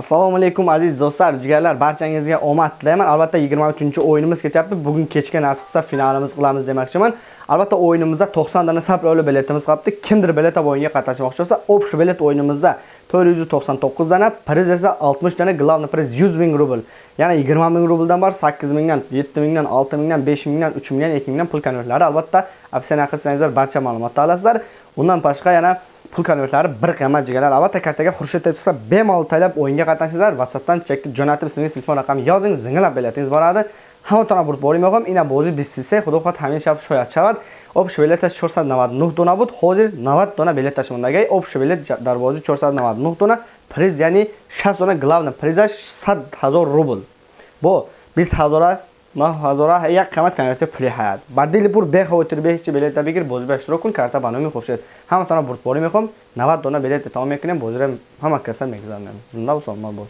assalomu alaykum aziz do'stlar jigarlar barchangizga omad tilayman. Albatta 23 o'yinimiz ketyapti. Bugun kechga nasib qilsa finalimiz qilamiz demoqchiman. Albatta o'yinimizda 90 dona saproli biletimiz qolibdi kimdir bilet olib o'yinga qatnashmoqchi bo'lsa общий bilet o'yinimizda 499 dana priz esa 60 dona главный priz 100 ming rubl. Ya'ni 20 ming rubldan bor 8 mingdan 7 mingdan 6 mingdan 5 mingdan 3 mingdan 2 mingdan pul konvertlari. Albatta opsiyani qirsangizlar barcha ma'lumotni olasizlar. Undan boshqa yana pul konvertlari bir qiymat jigarlar albatta kartaga xurshid deb bemalol taylab o'yinga qatnashsizlar. Whatsappdan chekni jo'natib ismingiz telefon raqamini yozing zinglab biletingiz boradi. Ҳаматона бурд бори меохам ина бози 23 худо хоҳад ҳамин шаб шояд шавад общий билеташ 499 дона буд ҳозир 90 дона билеташ мондагай общий билет дар 499 дона приз ya'ni 60 дона главна призаш 100 ҳазор рубл бо 20 ҳазора ҳазора як қимат конверти пули ҳаят. Ба дили пур бехавотир беҳичи билета бигир бози ба иштирок кун карта ба номи хуршед ҳаматона бурдборӣ мехоҳам 90 дона билет тамом мекунем бозиро ҳама каса мегузарнем. Зинда ва саломат бош